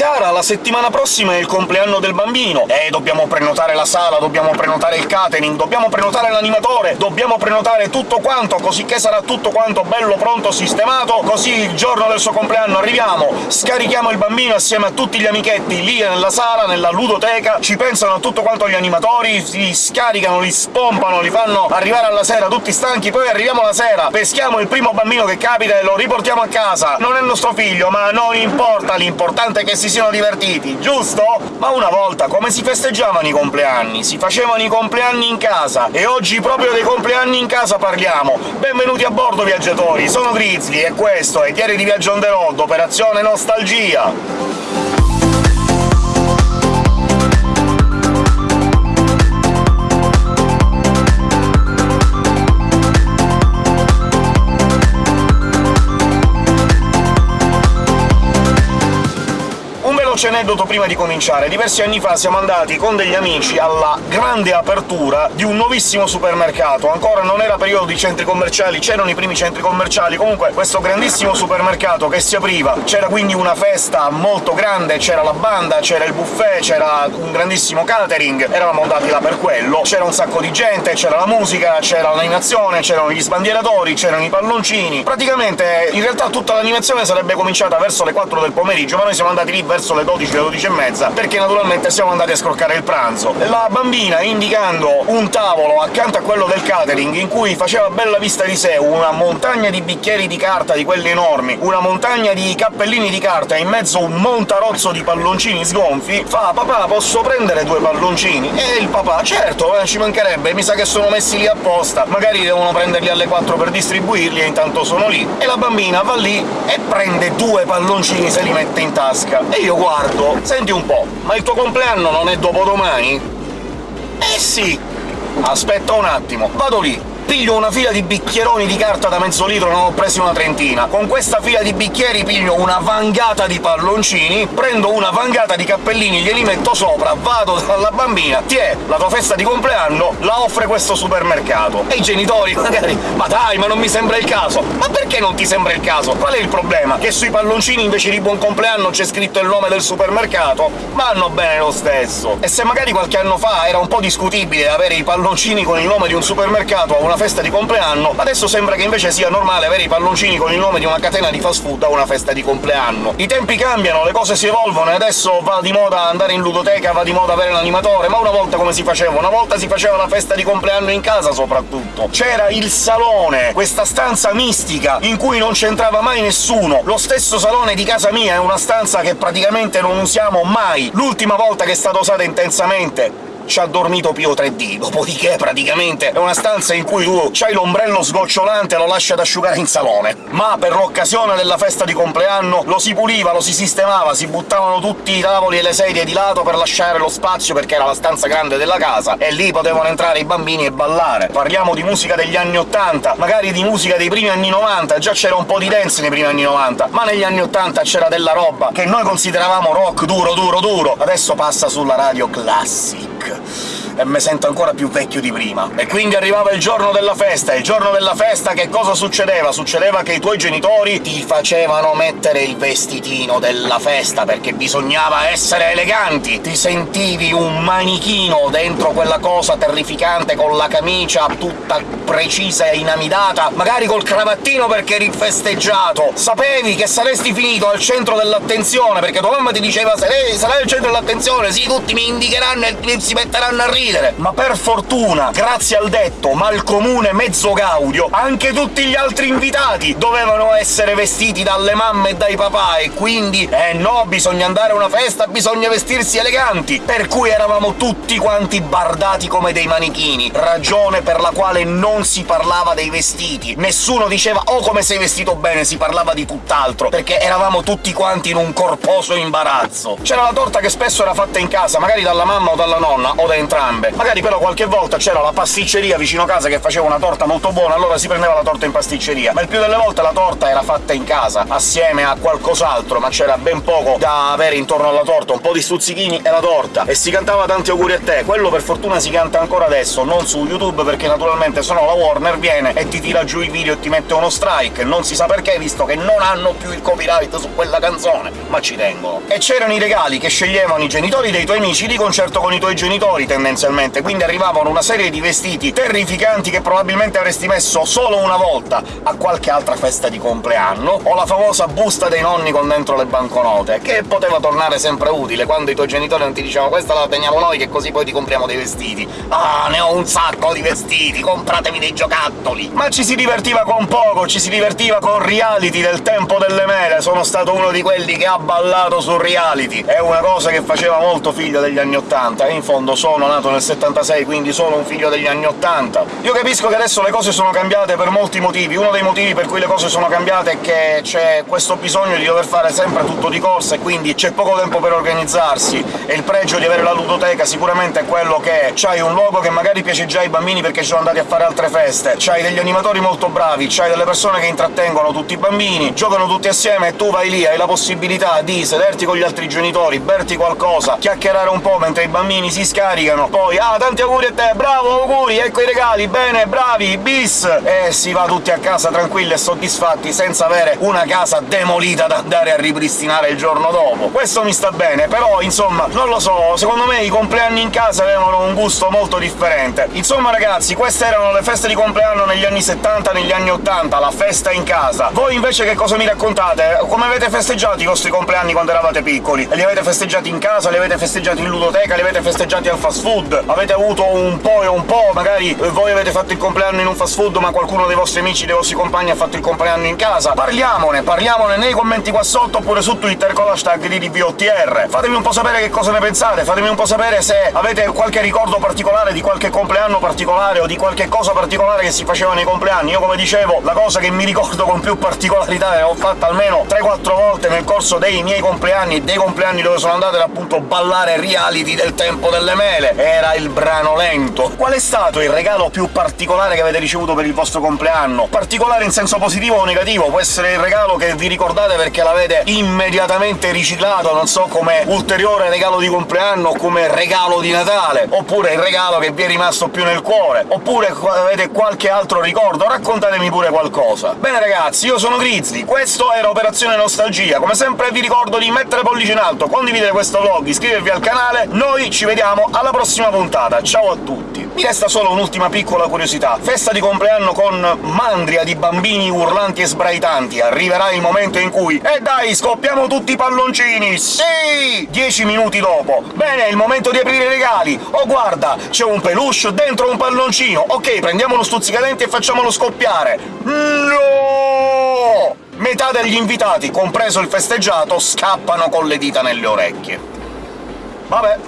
cara, la settimana prossima è il compleanno del bambino! Eh, dobbiamo prenotare la sala, dobbiamo prenotare il catering, dobbiamo prenotare l'animatore, dobbiamo prenotare tutto quanto, così che sarà tutto quanto bello pronto, sistemato, così il giorno del suo compleanno arriviamo, scarichiamo il bambino assieme a tutti gli amichetti lì nella sala, nella ludoteca, ci pensano a tutto quanto gli animatori, li scaricano, li spompano, li fanno arrivare alla sera tutti stanchi, poi arriviamo la sera, peschiamo il primo bambino che capita e lo riportiamo a casa. Non è il nostro figlio, ma non importa, l'importante è che si siano divertiti, giusto? Ma una volta come si festeggiavano i compleanni? Si facevano i compleanni in casa, e oggi proprio dei compleanni in casa parliamo! Benvenuti a bordo, viaggiatori! Sono Grizzly, e questo è Diario di Viaggio on the road, Operazione Nostalgia! Motion. Aneddoto prima di cominciare. Diversi anni fa siamo andati con degli amici alla grande apertura di un nuovissimo supermercato. Ancora non era periodo di centri commerciali, c'erano i primi centri commerciali, comunque questo grandissimo supermercato che si apriva, c'era quindi una festa molto grande, c'era la banda, c'era il buffet, c'era un grandissimo catering, eravamo andati là per quello, c'era un sacco di gente, c'era la musica, c'era l'animazione, c'erano gli sbandieratori, c'erano i palloncini... Praticamente, in realtà tutta l'animazione sarebbe cominciata verso le 4 del pomeriggio, ma noi siamo andati lì verso le 12, le 12 e mezza, perché naturalmente siamo andati a scroccare il pranzo. La bambina, indicando un tavolo accanto a quello del catering, in cui faceva bella vista di sé una montagna di bicchieri di carta di quelli enormi, una montagna di cappellini di carta e in mezzo un montarozzo di palloncini sgonfi, fa «Papà, posso prendere due palloncini?» E il papà «Certo, eh, ci mancherebbe, mi sa che sono messi lì apposta, magari devono prenderli alle 4 per distribuirli e intanto sono lì». E la bambina va lì e prende due palloncini se li mette in tasca. E io guardo, senti un po', ma il tuo compleanno non è dopodomani? Eh sì! Aspetta un attimo, vado lì, piglio una fila di bicchieroni di carta da mezzo litro, ne ho presi una trentina. Con questa fila di bicchieri piglio una vangata di palloncini, prendo una vangata di cappellini, glieli metto sopra, vado dalla bambina, ti è la tua festa di compleanno, la offre questo supermercato. E i genitori magari «Ma dai, ma non mi sembra il caso!» Ma perché non ti sembra il caso? Qual è il problema? Che sui palloncini invece di buon compleanno c'è scritto il nome del supermercato? Vanno bene lo stesso! E se magari qualche anno fa era un po' discutibile avere i palloncini con il nome di un supermercato a una festa di compleanno, adesso sembra che invece sia normale avere i palloncini con il nome di una catena di fast food a una festa di compleanno. I tempi cambiano, le cose si evolvono, e adesso va di moda andare in ludoteca, va di moda avere l'animatore, ma una volta come si faceva? Una volta si faceva la festa di compleanno in casa, soprattutto. C'era il salone, questa stanza mistica, in cui non c'entrava mai nessuno. Lo stesso salone di casa mia è una stanza che praticamente non usiamo mai. L'ultima volta che è stata usata intensamente ci ha dormito Pio 3D, dopodiché praticamente è una stanza in cui tu c'hai l'ombrello sgocciolante e lo lasci ad asciugare in salone. Ma per l'occasione della festa di compleanno lo si puliva, lo si sistemava, si buttavano tutti i tavoli e le sedie di lato per lasciare lo spazio perché era la stanza grande della casa, e lì potevano entrare i bambini e ballare. Parliamo di musica degli anni 80, magari di musica dei primi anni 90, già c'era un po' di dance nei primi anni 90, ma negli anni 80 c'era della roba che noi consideravamo rock duro, duro, duro, adesso passa sulla radio classic Yeah. E mi sento ancora più vecchio di prima. E quindi arrivava il giorno della festa, e il giorno della festa che cosa succedeva? Succedeva che i tuoi genitori ti facevano mettere il vestitino della festa, perché bisognava essere eleganti! Ti sentivi un manichino dentro quella cosa terrificante con la camicia tutta precisa e inamidata, magari col cravattino perché eri festeggiato! Sapevi che saresti finito al centro dell'attenzione, perché tua mamma ti diceva «Sarai, sarai al centro dell'attenzione, sì, tutti mi indicheranno e si metteranno a ridere!» Ma per fortuna, grazie al detto mal comune mezzo gaudio, anche tutti gli altri invitati dovevano essere vestiti dalle mamme e dai papà, e quindi eh no, bisogna andare a una festa, bisogna vestirsi eleganti! Per cui eravamo tutti quanti bardati come dei manichini, ragione per la quale non si parlava dei vestiti. Nessuno diceva «Oh, come sei vestito bene!» si parlava di tutt'altro, perché eravamo tutti quanti in un corposo imbarazzo. C'era la torta che spesso era fatta in casa, magari dalla mamma o dalla nonna, o da entrambi, entrambe. Magari però qualche volta c'era la pasticceria vicino casa che faceva una torta molto buona, allora si prendeva la torta in pasticceria, ma il più delle volte la torta era fatta in casa, assieme a qualcos'altro, ma c'era ben poco da avere intorno alla torta, un po' di stuzzichini e la torta, e si cantava tanti auguri a te. Quello per fortuna si canta ancora adesso, non su YouTube, perché naturalmente sennò la Warner viene e ti tira giù il video e ti mette uno strike, non si sa perché, visto che non hanno più il copyright su quella canzone, ma ci tengono. E c'erano i regali che sceglievano i genitori dei tuoi amici di concerto con i tuoi genitori, tendenzialmente, quindi arrivavano una serie di vestiti terrificanti che probabilmente avresti messo solo una volta a qualche altra festa di compleanno, o la famosa busta dei nonni con dentro le banconote, che poteva tornare sempre utile quando i tuoi genitori non ti dicevano «questa la teniamo noi che così poi ti compriamo dei vestiti». «Ah, ne ho un sacco di vestiti, compratevi dei giocattoli!» Ma ci si divertiva con poco, ci si divertiva con reality del tempo delle mele, sono stato uno di quelli che ha ballato su reality, è una cosa che faceva molto figlio degli anni '80, e in fondo sono nato nel 76, quindi sono un figlio degli anni '80. Io capisco che adesso le cose sono cambiate per molti motivi, uno dei motivi per cui le cose sono cambiate è che c'è questo bisogno di dover fare sempre tutto di corsa, e quindi c'è poco tempo per organizzarsi, e il pregio di avere la ludoteca sicuramente è quello che c'hai un luogo che magari piace già ai bambini perché ci sono andati a fare altre feste, c'hai degli animatori molto bravi, c'hai delle persone che intrattengono tutti i bambini, giocano tutti assieme e tu vai lì, hai la possibilità di sederti con gli altri genitori, berti qualcosa, chiacchierare un po' mentre i bambini si scaricano, poi «Ah, tanti auguri a te! Bravo, auguri! Ecco i regali! Bene, bravi! Bis!» e si va tutti a casa tranquilli e soddisfatti, senza avere una casa demolita da andare a ripristinare il giorno dopo. Questo mi sta bene, però, insomma, non lo so, secondo me i compleanni in casa avevano un gusto molto differente. Insomma, ragazzi, queste erano le feste di compleanno negli anni 70 negli anni 80, la festa in casa. Voi invece che cosa mi raccontate? Come avete festeggiato i vostri compleanni quando eravate piccoli? Li avete festeggiati in casa, li avete festeggiati in ludoteca, li avete festeggiati al fast food? Avete avuto un po' e un po', magari voi avete fatto il compleanno in un fast food, ma qualcuno dei vostri amici, dei vostri compagni ha fatto il compleanno in casa? Parliamone, parliamone nei commenti qua sotto, oppure su Twitter con l'hashtag di DVOTR. Fatemi un po' sapere che cosa ne pensate, fatemi un po' sapere se avete qualche ricordo particolare di qualche compleanno particolare o di qualche cosa particolare che si faceva nei compleanni. Io, come dicevo, la cosa che mi ricordo con più particolarità, e l'ho fatta almeno 3-4 volte nel corso dei miei compleanni e dei compleanni dove sono andato, era appunto ballare reality del tempo delle mele. Era il brano lento. Qual è stato il regalo più particolare che avete ricevuto per il vostro compleanno? Particolare in senso positivo o negativo? Può essere il regalo che vi ricordate perché l'avete immediatamente riciclato, non so, come ulteriore regalo di compleanno o come regalo di Natale, oppure il regalo che vi è rimasto più nel cuore, oppure avete qualche altro ricordo, raccontatemi pure qualcosa. Bene ragazzi, io sono Grizzly, questo era Operazione Nostalgia, come sempre vi ricordo di mettere pollice in alto, condividere questo vlog, iscrivervi al canale, noi ci vediamo alla prossima puntata, ciao a tutti! Mi resta solo un'ultima piccola curiosità. Festa di compleanno con mandria di bambini urlanti e sbraitanti. Arriverà il momento in cui «Eh dai, scoppiamo tutti i palloncini! Sì!» Dieci minuti dopo. «Bene, è il momento di aprire i regali! Oh guarda, c'è un peluche dentro un palloncino! Ok, prendiamo uno stuzzicadenti e facciamolo scoppiare!» No! Metà degli invitati, compreso il festeggiato, scappano con le dita nelle orecchie. Vabbè,